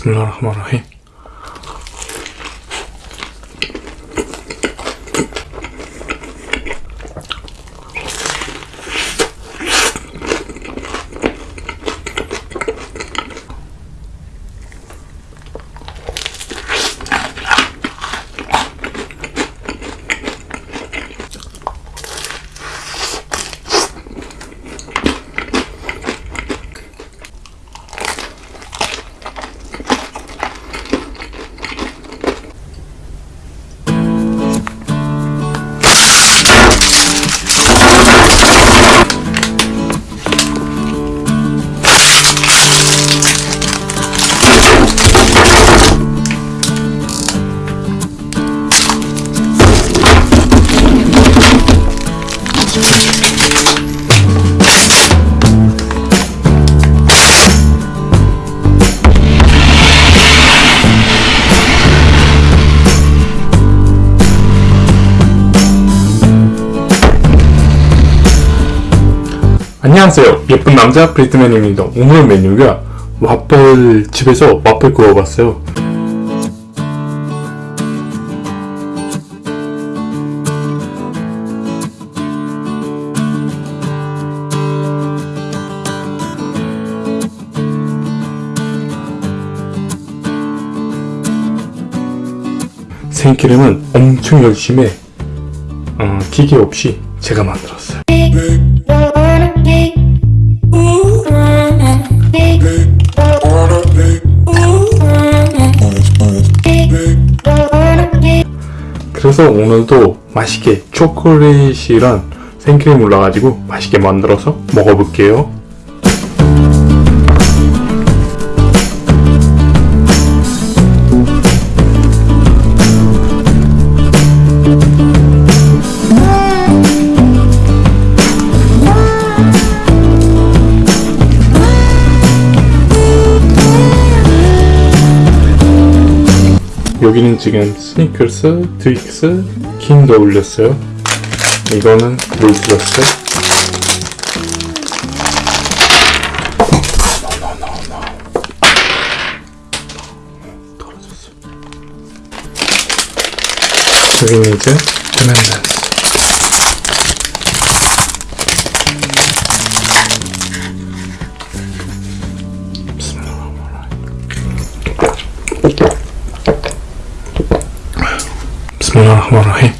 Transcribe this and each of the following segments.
بسم الله الرحمن الرحيم. 안녕하세요. 예쁜 남자 브리트맨입니다. 오늘 메뉴가 와플 집에서 와플 구워봤어요. 생크림은 엄청 열심히 어, 기계 없이 제가 만들었어요 그래서 오늘도 맛있게 초콜릿이랑 생크림 올라가지고 맛있게 만들어서 먹어볼게요 여기는 지금 스니커스, 트윅스, 킹도 올렸어요. 이거는. 떨어졌어. 여기는 이제 بسم الله الرحمن الرحيم.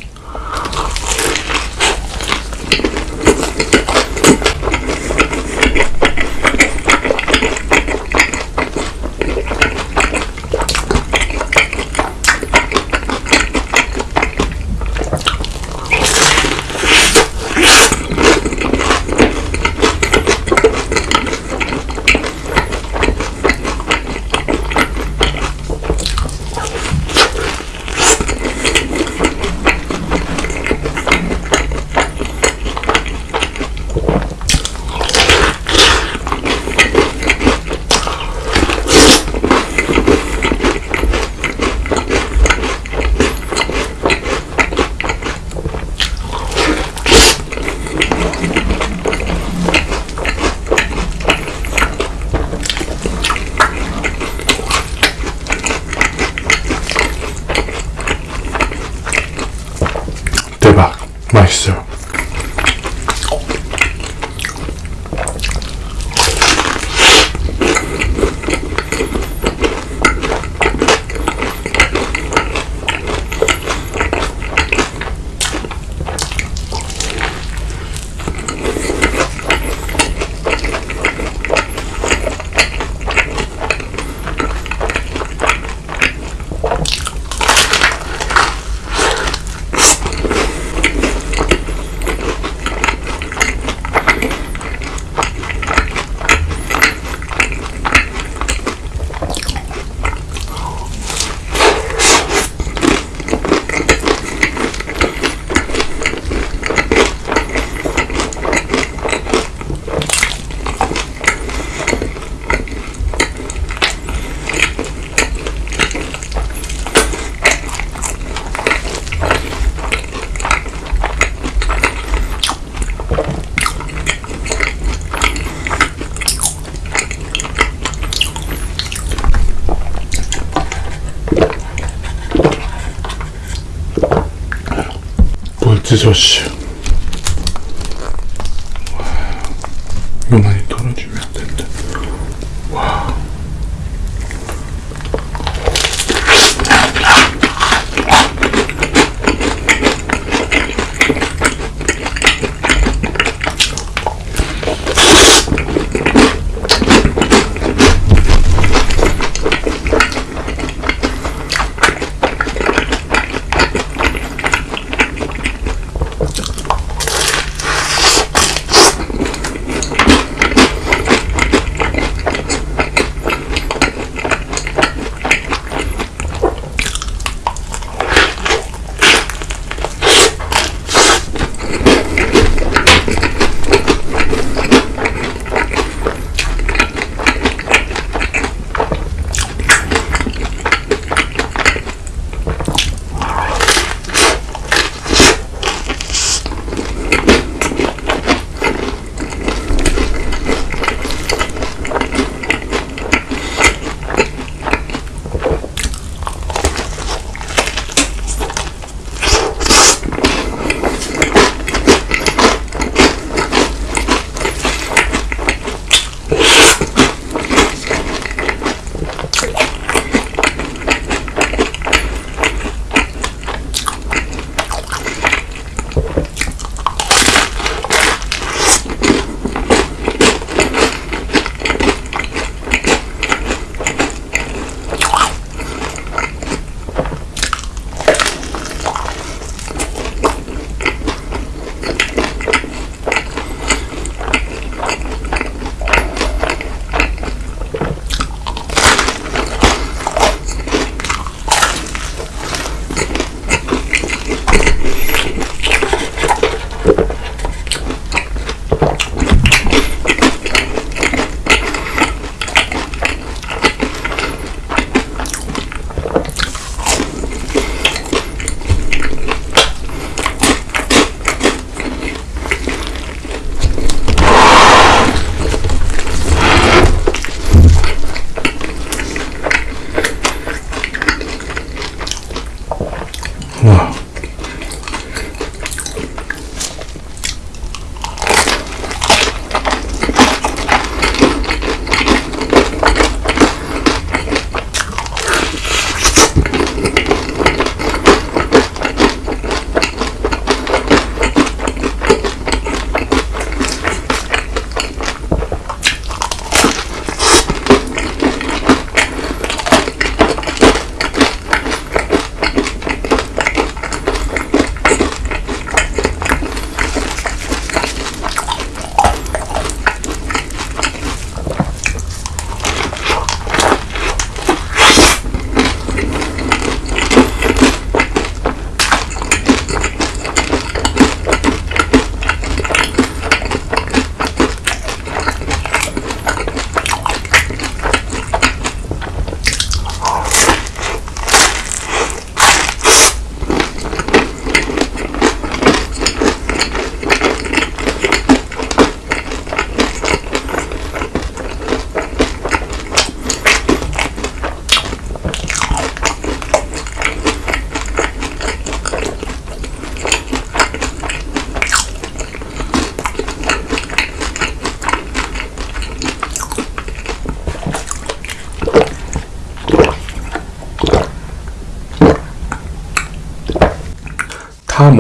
지저씨. 이거 많이 덜어주면 안 된다.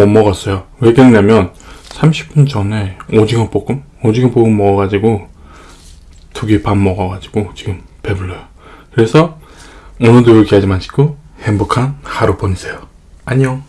못 먹었어요. 왜 그랬냐면 30분 전에 오징어 볶음? 오징어 볶음 먹어가지고 두 개 밥 먹어가지고 지금 배불러요. 그래서 오늘도 이렇게 하지 마시고 행복한 하루 보내세요. 안녕.